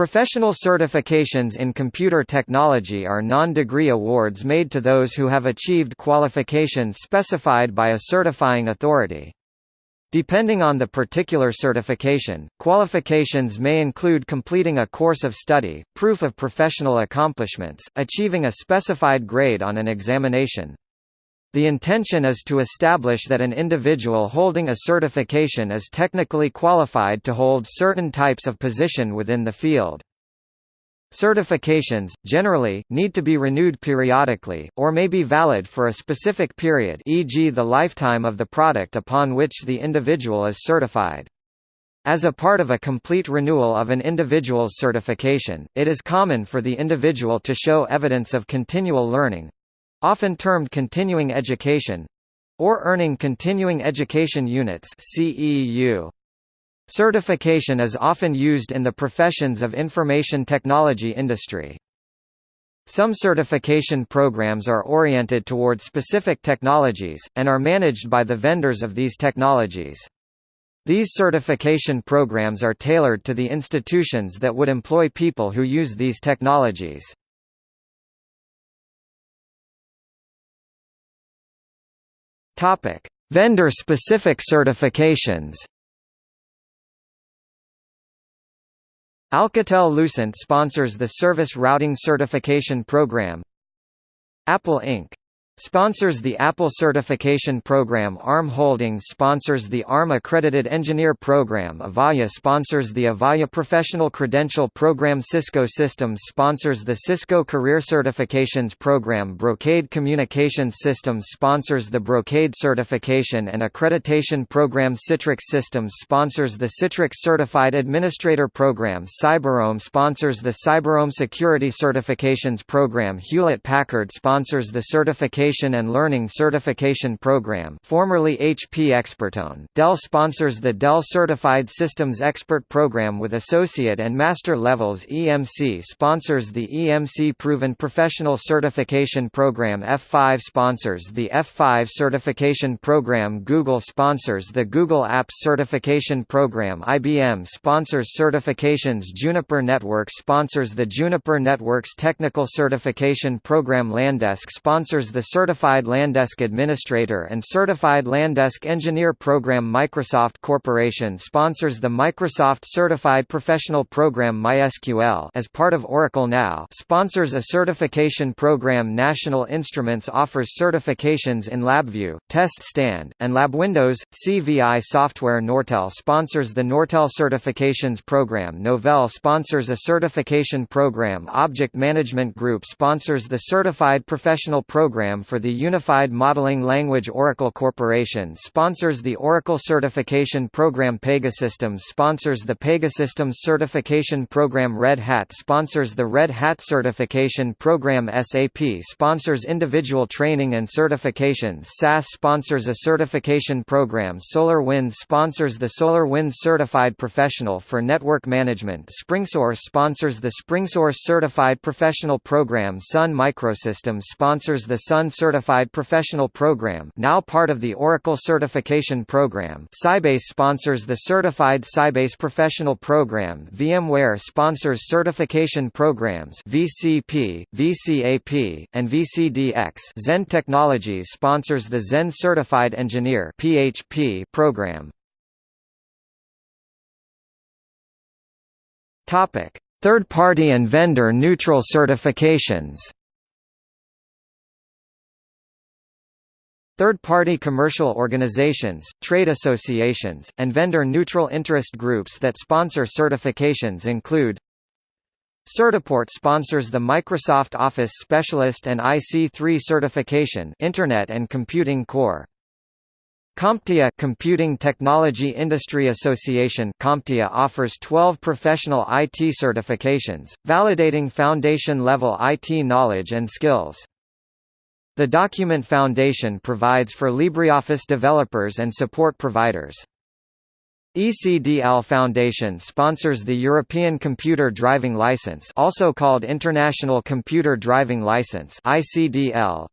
Professional certifications in computer technology are non-degree awards made to those who have achieved qualifications specified by a certifying authority. Depending on the particular certification, qualifications may include completing a course of study, proof of professional accomplishments, achieving a specified grade on an examination. The intention is to establish that an individual holding a certification is technically qualified to hold certain types of position within the field. Certifications, generally, need to be renewed periodically, or may be valid for a specific period e.g. the lifetime of the product upon which the individual is certified. As a part of a complete renewal of an individual's certification, it is common for the individual to show evidence of continual learning—often termed continuing education—or earning continuing education units CEU. Certification is often used in the professions of information technology industry. Some certification programs are oriented toward specific technologies, and are managed by the vendors of these technologies. These certification programs are tailored to the institutions that would employ people who use these technologies. Vendor-specific certifications Alcatel-Lucent sponsors the Service Routing Certification Program. Apple Inc. Sponsors the Apple Certification Program ARM Holdings sponsors the ARM Accredited Engineer Program Avaya sponsors the Avaya Professional Credential Program Cisco Systems sponsors the Cisco Career Certifications Program Brocade Communications Systems sponsors the Brocade Certification and Accreditation Program Citrix Systems sponsors the Citrix Certified Administrator Program Cyberoam sponsors the Cyberoam Security Certifications Program Hewlett-Packard sponsors the Certification Education and Learning Certification Program formerly HP ExpertOne. Dell sponsors the Dell Certified Systems Expert Program with associate and master levels. EMC sponsors the EMC Proven Professional Certification Program. F5 sponsors the F5 Certification Program. Google sponsors the Google Apps Certification Program. IBM sponsors certifications. Juniper Networks sponsors the Juniper Networks Technical Certification Program. LANDesk sponsors the Certified LANDesk Administrator and Certified LANDesk Engineer Program Microsoft Corporation sponsors the Microsoft Certified Professional Program MySQL as part of Oracle Now sponsors a certification program National Instruments offers certifications in LabVIEW, Test Stand, and LabWindows. CVI Software Nortel sponsors the Nortel Certifications Program Novell sponsors a certification program Object Management Group sponsors the Certified Professional Program for the Unified Modeling Language Oracle Corporation sponsors the Oracle Certification Program. Pegasystems sponsors the Pegasystems Certification Program. Red Hat sponsors the Red Hat Certification Program. SAP sponsors individual training and certifications. SAS sponsors a certification program. SolarWinds sponsors the SolarWinds Certified Professional for Network Management. SpringSource sponsors the SpringSource Certified Professional Program. Sun Microsystems sponsors the Sun Certified Professional Program now part of the Oracle Certification Program. Sybase sponsors the Certified Sybase Professional Program. VMware sponsors certification programs VCP, VCAP, and VCDX Zend Technologies sponsors the Zend Certified Engineer PHP program. Third-party and vendor-neutral certifications Third-party commercial organizations, trade associations, and vendor-neutral interest groups that sponsor certifications include Certiport sponsors the Microsoft Office Specialist and IC3 certification Internet and Computing Core. CompTIA Computing Technology Industry Association CompTIA offers 12 professional IT certifications, validating foundation-level IT knowledge and skills. The Document Foundation provides for LibreOffice developers and support providers. ECDL Foundation sponsors the European Computer Driving License also called International Computer Driving License ICDL.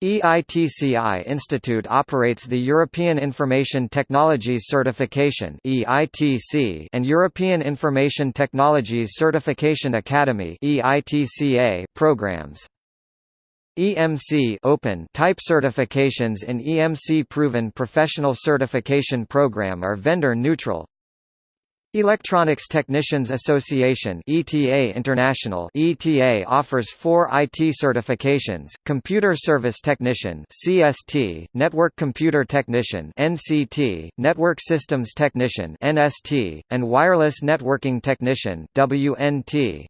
EITCI Institute operates the European Information Technologies Certification (EITC) and European Information Technologies Certification Academy (EITCA) programs. EMC Open type certifications in EMC Proven Professional Certification Program are vendor neutral. Electronics Technicians Association ETA International ETA offers four IT certifications, Computer Service Technician CST, Network Computer Technician NCT, Network Systems Technician NST, and Wireless Networking Technician WNT.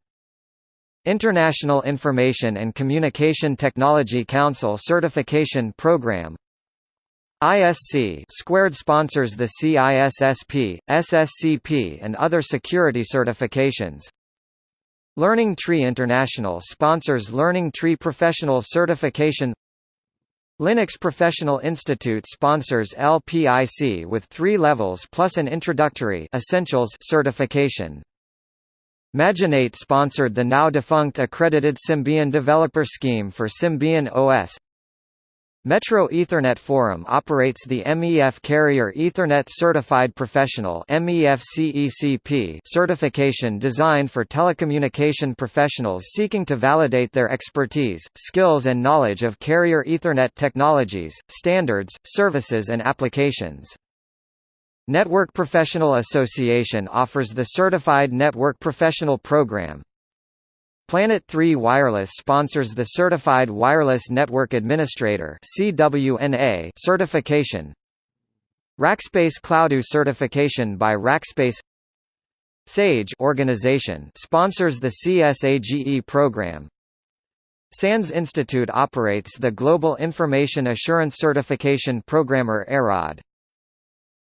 International Information and Communication Technology Council Certification Program ISC squared sponsors the CISSP, SSCP and other security certifications. Learning Tree International sponsors Learning Tree Professional Certification Linux Professional Institute sponsors LPIC with three levels plus an introductory essentials certification. Majinate sponsored the now defunct accredited Symbian Developer Scheme for Symbian OS Metro Ethernet Forum operates the MEF Carrier Ethernet Certified Professional certification designed for telecommunication professionals seeking to validate their expertise, skills and knowledge of carrier Ethernet technologies, standards, services and applications. Network Professional Association offers the Certified Network Professional Program, Planet 3 Wireless sponsors the Certified Wireless Network Administrator (CWNA) certification. Rackspace Cloudu certification by Rackspace. SAGE organization sponsors the CSAGE program. SANS Institute operates the Global Information Assurance Certification Programmer EROD.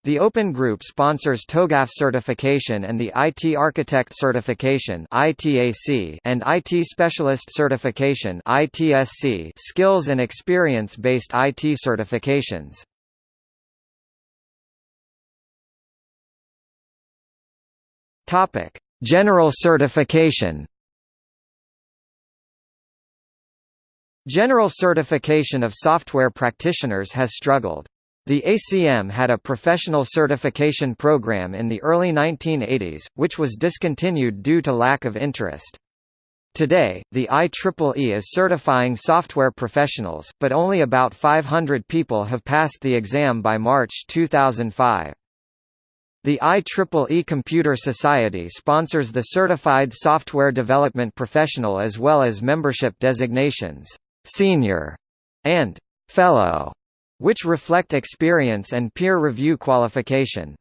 The Open Group sponsors TOGAF certification and the IT Architect certification (ITAC) and IT Specialist certification (ITSC) skills and experience-based IT certifications. Topic: General certification. General certification of software practitioners has struggled. The ACM had a professional certification program in the early 1980s, which was discontinued due to lack of interest. Today, the IEEE is certifying software professionals, but only about 500 people have passed the exam by March 2005. The IEEE Computer Society sponsors the Certified Software Development Professional as well as membership designations, Senior and Fellow which reflect experience and peer review qualification.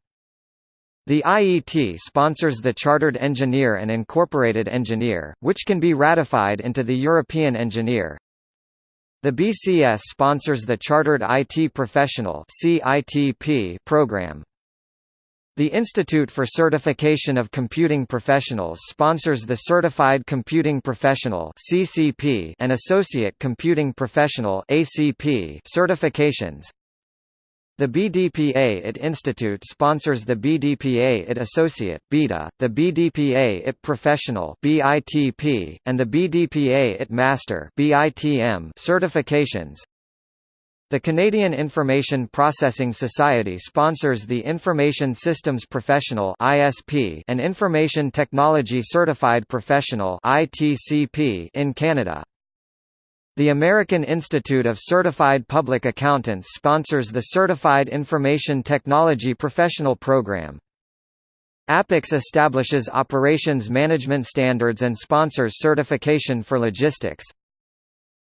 The IET sponsors the Chartered Engineer and Incorporated Engineer, which can be ratified into the European Engineer. The BCS sponsors the Chartered IT Professional program. The Institute for Certification of Computing Professionals sponsors the Certified Computing Professional (CCP) and Associate Computing Professional (ACP) certifications. The BDPA IT Institute sponsors the BDPA IT Associate (BETA), the BDPA IT Professional (BITP), and the BDPA IT Master (BITM) certifications. The Canadian Information Processing Society sponsors the Information Systems Professional (ISP) and Information Technology Certified Professional (ITCP) in Canada. The American Institute of Certified Public Accountants sponsors the Certified Information Technology Professional Program. APICS establishes operations management standards and sponsors certification for logistics.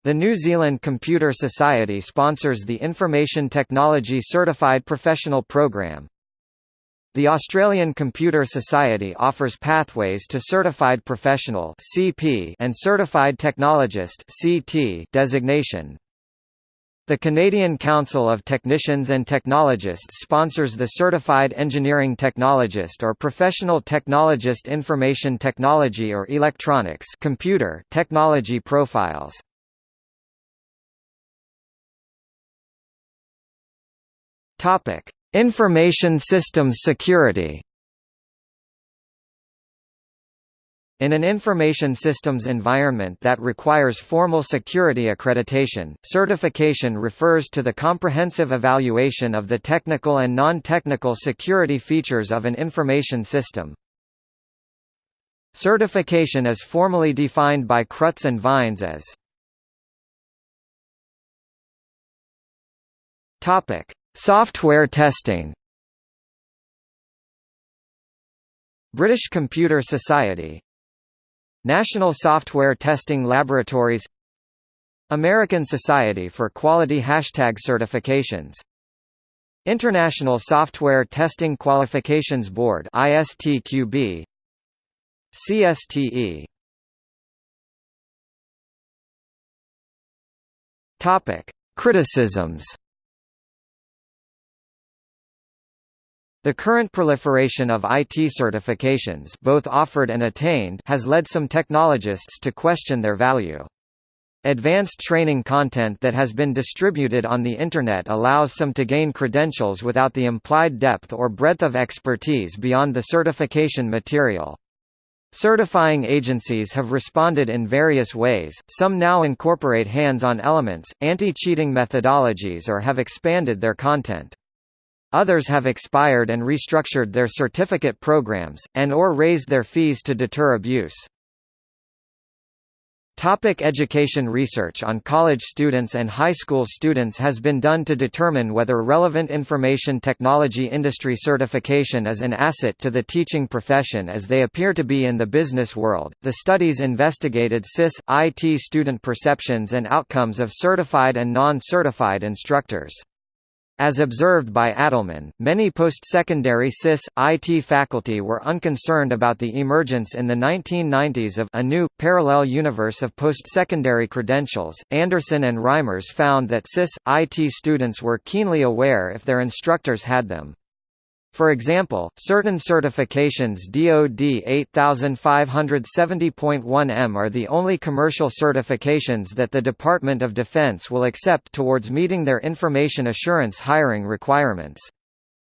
The New Zealand Computer Society sponsors the Information Technology Certified Professional Programme. The Australian Computer Society offers pathways to Certified Professional and Certified Technologist designation. The Canadian Council of Technicians and Technologists sponsors the Certified Engineering Technologist or Professional Technologist Information Technology or Electronics computer technology profiles. Topic: Information systems security. In an information systems environment that requires formal security accreditation, certification refers to the comprehensive evaluation of the technical and non-technical security features of an information system. Certification is formally defined by Krutz and Vines as Software testing. British Computer Society. National Software Testing Laboratories. American Society for Quality Hashtag Certifications. International Software Testing Qualifications Board ISTQB CSTE Topic. Criticisms The current proliferation of IT certifications both offered and attained has led some technologists to question their value. Advanced training content that has been distributed on the Internet allows some to gain credentials without the implied depth or breadth of expertise beyond the certification material. Certifying agencies have responded in various ways, some now incorporate hands-on elements, anti-cheating methodologies or have expanded their content. Others have expired and restructured their certificate programs, and or raised their fees to deter abuse. Topic education Research on college students and high school students has been done to determine whether relevant information technology industry certification is an asset to the teaching profession as they appear to be in the business world. The studies investigated CIS, IT student perceptions and outcomes of certified and non-certified instructors. As observed by Adelman, many post-secondary CIS, IT faculty were unconcerned about the emergence in the 1990s of a new, parallel universe of post-secondary credentials. Anderson and Reimers found that CIS, IT students were keenly aware if their instructors had them. For example, certain certifications DoD 8570.1M are the only commercial certifications that the Department of Defense will accept towards meeting their information assurance hiring requirements.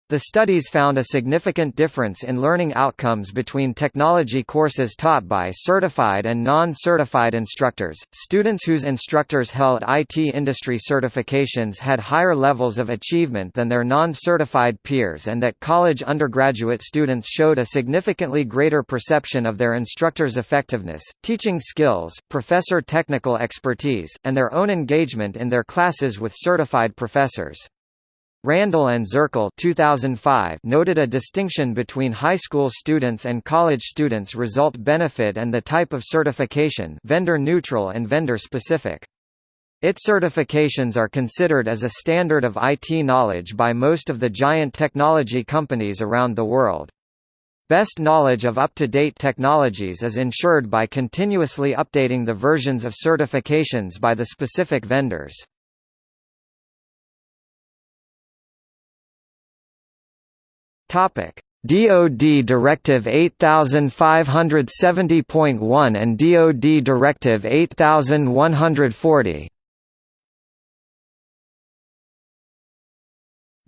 The studies found a significant difference in learning outcomes between technology courses taught by certified and non-certified instructors. Students whose instructors held IT industry certifications had higher levels of achievement than their non-certified peers and that college undergraduate students showed a significantly greater perception of their instructors' effectiveness, teaching skills, professor technical expertise, and their own engagement in their classes with certified professors. Randall and Zirkel 2005 noted a distinction between high school students and college students result benefit and the type of certification vendor neutral and vendor specific. IT certifications are considered as a standard of IT knowledge by most of the giant technology companies around the world. Best knowledge of up-to-date technologies is ensured by continuously updating the versions of certifications by the specific vendors. Topic: DoD Directive 8570.1 and DoD Directive 8140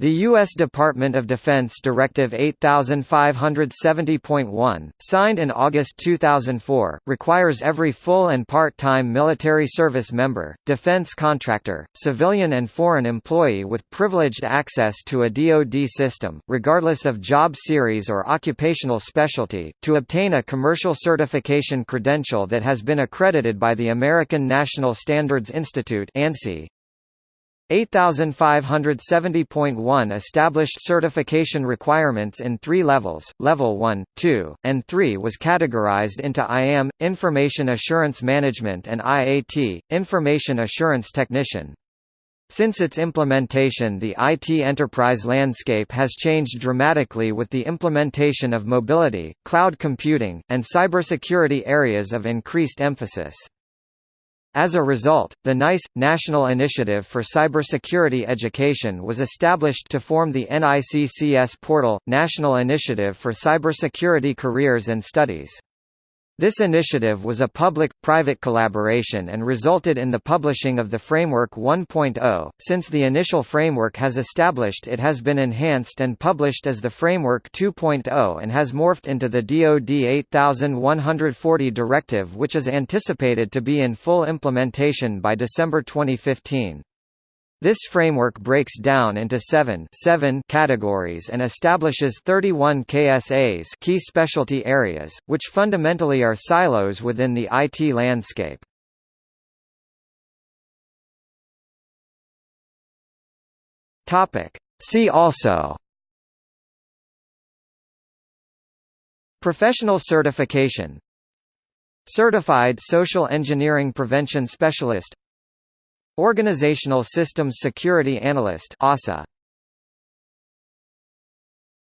The U.S. Department of Defense Directive 8570.1, signed in August 2004, requires every full and part-time military service member, defense contractor, civilian and foreign employee with privileged access to a DoD system, regardless of job series or occupational specialty, to obtain a commercial certification credential that has been accredited by the American National Standards Institute ANSI. 8570.1 established certification requirements in three levels, Level 1, 2, and 3 was categorized into IAM, Information Assurance Management and IAT, Information Assurance Technician. Since its implementation the IT enterprise landscape has changed dramatically with the implementation of mobility, cloud computing, and cybersecurity areas of increased emphasis. As a result, the NICE, National Initiative for Cybersecurity Education was established to form the NICCS portal, National Initiative for Cybersecurity Careers and Studies. This initiative was a public-private collaboration and resulted in the publishing of the Framework 1.0. Since the initial framework has established it has been enhanced and published as the Framework 2.0 and has morphed into the DoD 8140 directive which is anticipated to be in full implementation by December 2015. This framework breaks down into seven, seven categories and establishes 31 KSAs key specialty areas, which fundamentally are silos within the IT landscape. See also Professional certification Certified Social Engineering Prevention Specialist Organizational Systems Security Analyst OSSA